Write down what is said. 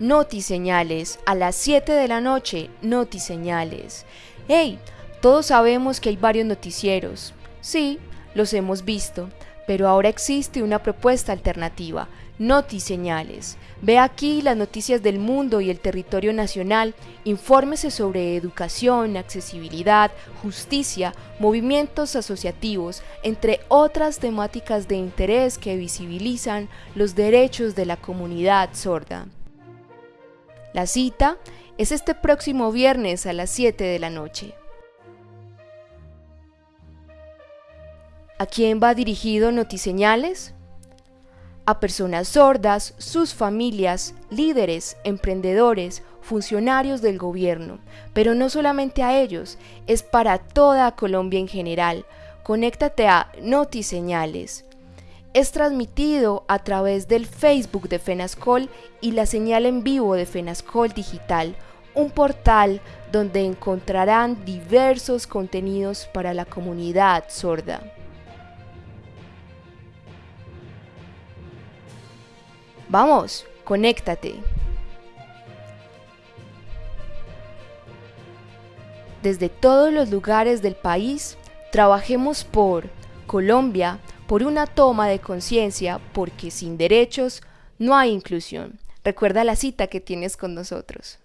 Notiseñales, a las 7 de la noche, Notiseñales. ¡Hey! Todos sabemos que hay varios noticieros. Sí, los hemos visto, pero ahora existe una propuesta alternativa, Notiseñales. Ve aquí las noticias del mundo y el territorio nacional, infórmese sobre educación, accesibilidad, justicia, movimientos asociativos, entre otras temáticas de interés que visibilizan los derechos de la comunidad sorda. La cita es este próximo viernes a las 7 de la noche. ¿A quién va dirigido Notiseñales? A personas sordas, sus familias, líderes, emprendedores, funcionarios del gobierno, pero no solamente a ellos, es para toda Colombia en general. Conéctate a Notiseñales es transmitido a través del Facebook de FENASCOL y la señal en vivo de FENASCOL Digital, un portal donde encontrarán diversos contenidos para la comunidad sorda. Vamos, conéctate. Desde todos los lugares del país, trabajemos por Colombia, por una toma de conciencia, porque sin derechos no hay inclusión. Recuerda la cita que tienes con nosotros.